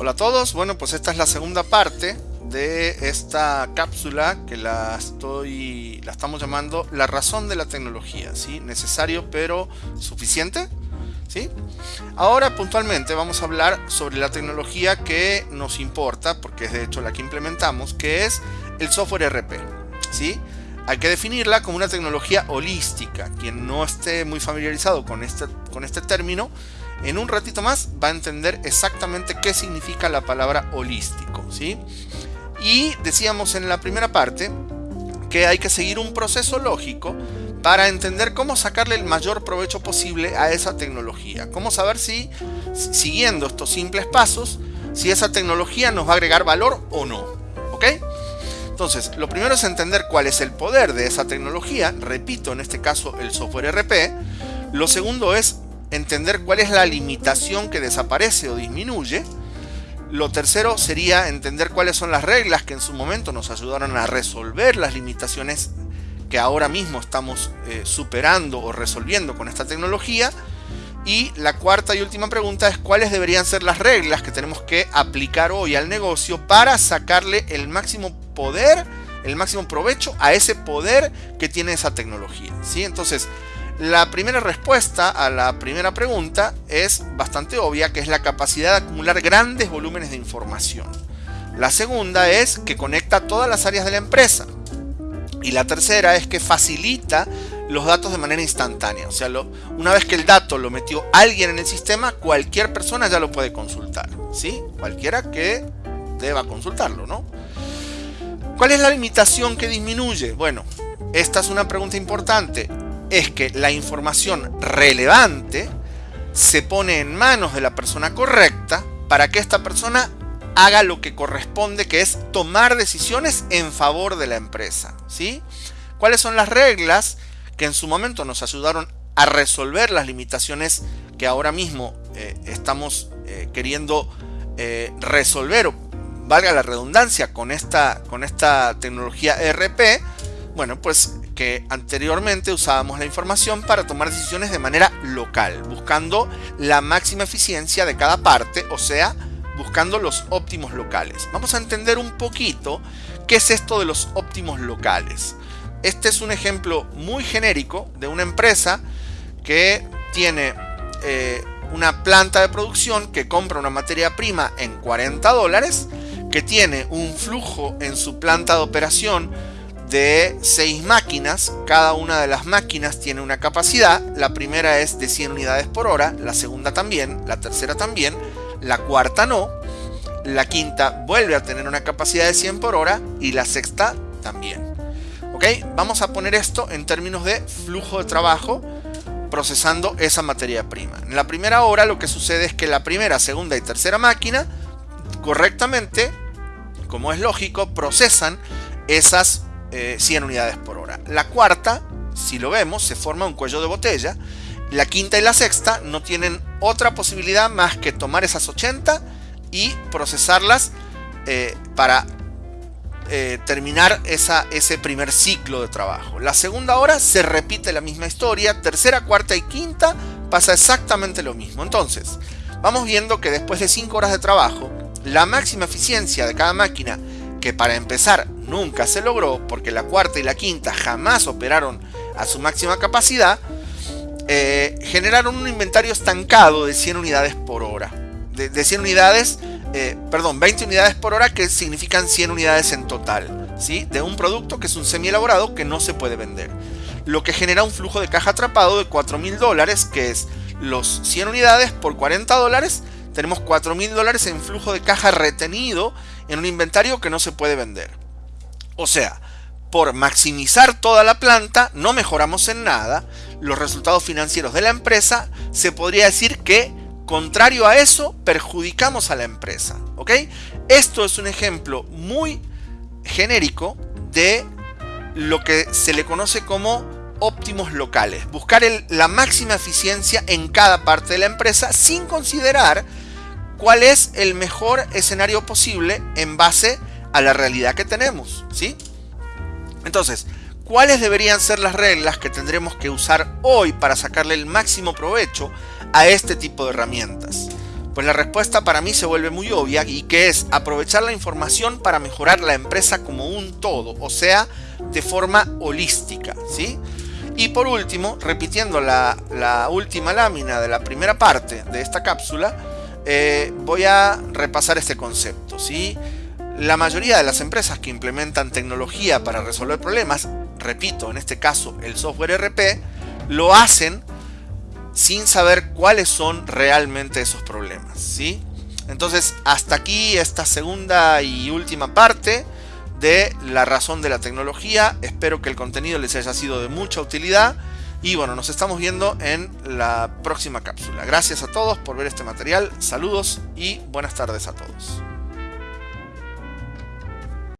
Hola a todos, bueno pues esta es la segunda parte de esta cápsula que la estoy la estamos llamando la razón de la tecnología, ¿sí? Necesario pero suficiente, ¿sí? Ahora puntualmente vamos a hablar sobre la tecnología que nos importa, porque es de hecho la que implementamos, que es el software RP, ¿sí? Hay que definirla como una tecnología holística. Quien no esté muy familiarizado con este, con este término, en un ratito más va a entender exactamente qué significa la palabra holístico. ¿sí? Y decíamos en la primera parte que hay que seguir un proceso lógico para entender cómo sacarle el mayor provecho posible a esa tecnología. Cómo saber si, siguiendo estos simples pasos, si esa tecnología nos va a agregar valor o no. ¿Ok? Entonces, lo primero es entender cuál es el poder de esa tecnología, repito, en este caso el software RP. Lo segundo es entender cuál es la limitación que desaparece o disminuye. Lo tercero sería entender cuáles son las reglas que en su momento nos ayudaron a resolver las limitaciones que ahora mismo estamos eh, superando o resolviendo con esta tecnología. Y la cuarta y última pregunta es cuáles deberían ser las reglas que tenemos que aplicar hoy al negocio para sacarle el máximo poder, el máximo provecho a ese poder que tiene esa tecnología. ¿sí? Entonces, la primera respuesta a la primera pregunta es bastante obvia, que es la capacidad de acumular grandes volúmenes de información. La segunda es que conecta todas las áreas de la empresa. Y la tercera es que facilita los datos de manera instantánea. O sea, una vez que el dato lo metió alguien en el sistema, cualquier persona ya lo puede consultar. ¿sí? Cualquiera que deba consultarlo, ¿no? ¿Cuál es la limitación que disminuye? Bueno, esta es una pregunta importante es que la información relevante se pone en manos de la persona correcta para que esta persona haga lo que corresponde, que es tomar decisiones en favor de la empresa. ¿sí? ¿Cuáles son las reglas que en su momento nos ayudaron a resolver las limitaciones que ahora mismo eh, estamos eh, queriendo eh, resolver, valga la redundancia, con esta, con esta tecnología ERP? Bueno, pues que anteriormente usábamos la información para tomar decisiones de manera local, buscando la máxima eficiencia de cada parte, o sea, buscando los óptimos locales. Vamos a entender un poquito qué es esto de los óptimos locales. Este es un ejemplo muy genérico de una empresa que tiene eh, una planta de producción que compra una materia prima en 40 dólares, que tiene un flujo en su planta de operación de 6 máquinas. Cada una de las máquinas tiene una capacidad. La primera es de 100 unidades por hora, la segunda también, la tercera también, la cuarta no, la quinta vuelve a tener una capacidad de 100 por hora y la sexta también. ¿Ok? Vamos a poner esto en términos de flujo de trabajo procesando esa materia prima. En la primera hora lo que sucede es que la primera, segunda y tercera máquina correctamente, como es lógico, procesan esas 100 eh, unidades por hora. La cuarta, si lo vemos, se forma un cuello de botella. La quinta y la sexta no tienen otra posibilidad más que tomar esas 80 y procesarlas eh, para eh, terminar ese primer ciclo de trabajo. La segunda hora se repite la misma historia, tercera, cuarta y quinta pasa exactamente lo mismo. Entonces, vamos viendo que después de 5 horas de trabajo, la máxima eficiencia de cada máquina que para empezar nunca se logró porque la cuarta y la quinta jamás operaron a su máxima capacidad, eh, generaron un inventario estancado de 100 unidades por hora. De, 100 unidades, eh, perdón, 20 unidades por hora que significan 100 unidades en total, ¿sí? De un producto que es un semi elaborado que no se puede vender. Lo que genera un flujo de caja atrapado de 4 mil dólares, que es los 100 unidades por 40 dólares tenemos 4 mil dólares en flujo de caja retenido en un inventario que no se puede vender. O sea, por maximizar toda la planta no mejoramos en nada los resultados financieros de la empresa, se podría decir que contrario a eso perjudicamos a la empresa. ¿ok? Esto es un ejemplo muy genérico de lo que se le conoce como óptimos locales. Buscar la máxima eficiencia en cada parte de la empresa sin considerar cuál es el mejor escenario posible en base a la realidad que tenemos, ¿sí? Entonces, ¿cuáles deberían ser las reglas que tendremos que usar hoy para sacarle el máximo provecho a este tipo de herramientas? Pues la respuesta para mí se vuelve muy obvia y que es aprovechar la información para mejorar la empresa como un todo, o sea, de forma holística, ¿sí? Y por último, repitiendo la, última lámina de la primera parte de esta cápsula, eh, voy a repasar este concepto, ¿sí? La mayoría de las empresas que implementan tecnología para resolver problemas, repito, en este caso el software RP, lo hacen sin saber cuáles son realmente esos problemas, ¿sí? Entonces, hasta aquí esta segunda y última parte de la razón de la tecnología. Espero que el contenido les haya sido de mucha utilidad. Y bueno, nos estamos viendo en la próxima cápsula. Gracias a todos por ver este material. Saludos y buenas tardes a todos.